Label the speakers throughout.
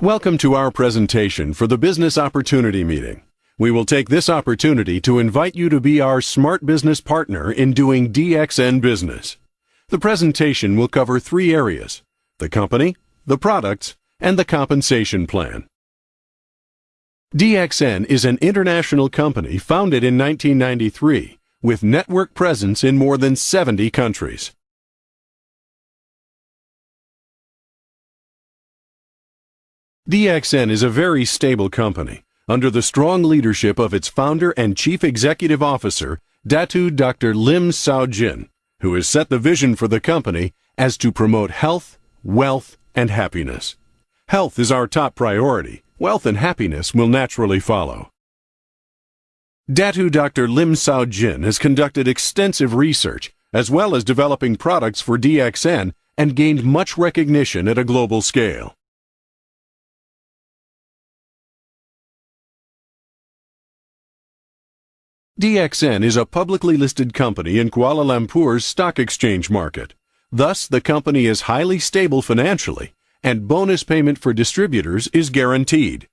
Speaker 1: Welcome to our presentation for the Business Opportunity Meeting. We will take this opportunity to invite you to be our smart business partner in doing DXN business. The presentation will cover three areas the company, the products, and the compensation plan. DXN is an international company founded in 1993 with network presence in more than 70 countries. DXN is a very stable company under the strong leadership of its founder and chief executive officer, Datu Dr. Lim Siow Jin, who has set the vision for the company as to promote health, wealth, and happiness. Health is our top priority. Wealth and happiness will naturally follow. Datu Dr. Lim Siow Jin has conducted extensive research as well as developing products for DXN and gained much recognition at a global scale. DXN is a publicly listed company in Kuala Lumpur's stock exchange market. Thus, the company is highly stable financially, and bonus payment for distributors is guaranteed.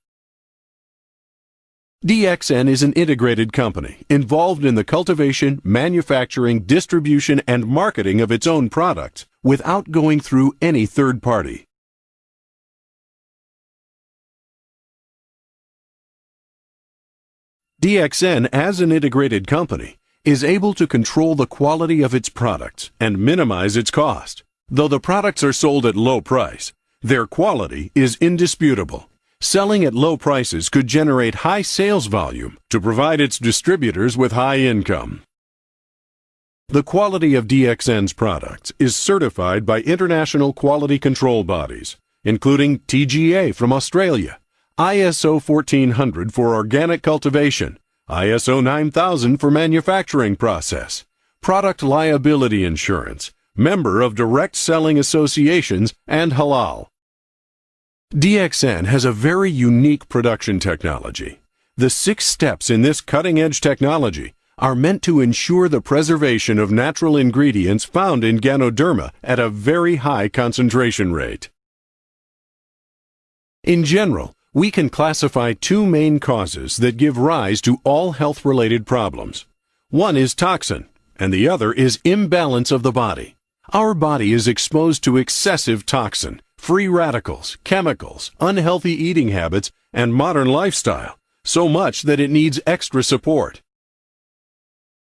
Speaker 1: DXN is an integrated company involved in the cultivation, manufacturing, distribution, and marketing of its own products without going through any third party. DXN, as an integrated company, is able to control the quality of its products and minimize its cost. Though the products are sold at low price, their quality is indisputable. Selling at low prices could generate high sales volume to provide its distributors with high income. The quality of DXN's products is certified by international quality control bodies, including TGA from Australia, ISO 1400 for organic cultivation, ISO 9000 for manufacturing process, product liability insurance, member of direct selling associations, and halal. DXN has a very unique production technology. The six steps in this cutting edge technology are meant to ensure the preservation of natural ingredients found in Ganoderma at a very high concentration rate. In general, we can classify two main causes that give rise to all health related problems. One is toxin, and the other is imbalance of the body. Our body is exposed to excessive toxin, free radicals, chemicals, unhealthy eating habits, and modern lifestyle, so much that it needs extra support.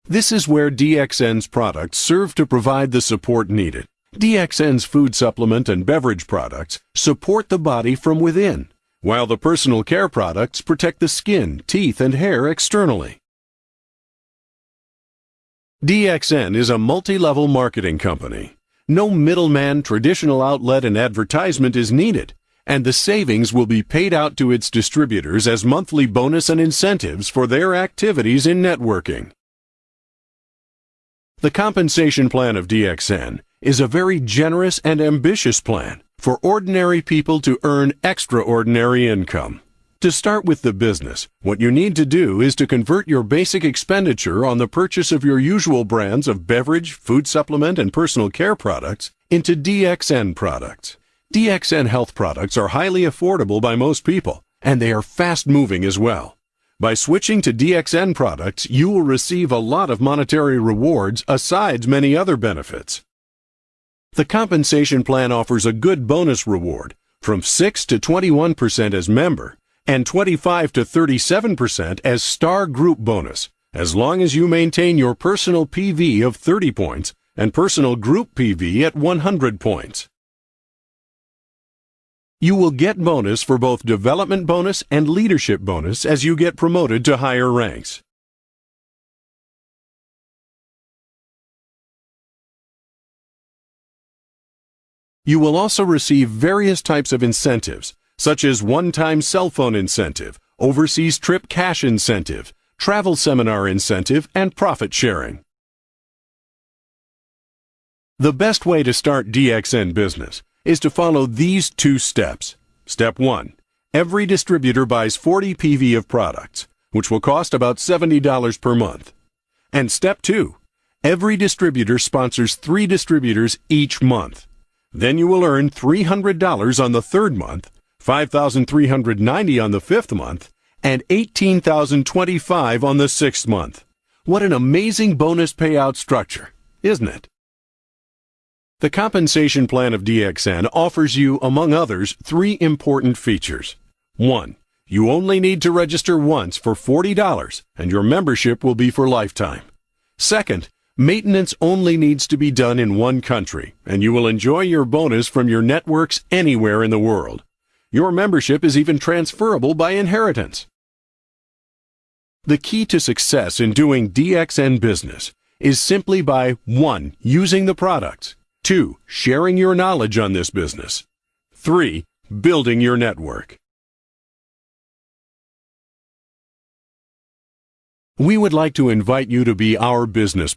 Speaker 1: This is where DXN's products serve to provide the support needed. DXN's food supplement and beverage products support the body from within while the personal care products protect the skin, teeth, and hair externally. DXN is a multi-level marketing company. No middleman, traditional outlet, and advertisement is needed, and the savings will be paid out to its distributors as monthly bonus and incentives for their activities in networking. The compensation plan of DXN is a very generous and ambitious plan for ordinary people to earn extraordinary income. To start with the business, what you need to do is to convert your basic expenditure on the purchase of your usual brands of beverage, food supplement, and personal care products into DXN products. DXN health products are highly affordable by most people, and they are fast moving as well. By switching to DXN products, you will receive a lot of monetary rewards asides many other benefits. The compensation plan offers a good bonus reward from 6 to 21% as member and 25 to 37% as star group bonus as long as you maintain your personal PV of 30 points and personal group PV at 100 points. You will get bonus for both development bonus and leadership bonus as you get promoted to higher ranks. You will also receive various types of incentives, such as one-time cell phone incentive, overseas trip cash incentive, travel seminar incentive, and profit sharing. The best way to start DXN business is to follow these two steps. Step 1. Every distributor buys 40 PV of products, which will cost about $70 per month. And step 2. Every distributor sponsors three distributors each month. Then you will earn $300 on the third month, $5,390 on the fifth month, and $18,025 on the sixth month. What an amazing bonus payout structure, isn't it? The compensation plan of DXN offers you, among others, three important features. 1. You only need to register once for $40 and your membership will be for lifetime. Second, maintenance only needs to be done in one country and you will enjoy your bonus from your networks anywhere in the world. Your membership is even transferable by inheritance. The key to success in doing DXN business is simply by 1. Using the products 2. Sharing your knowledge on this business. 3. Building your network. We would like to invite you to be our business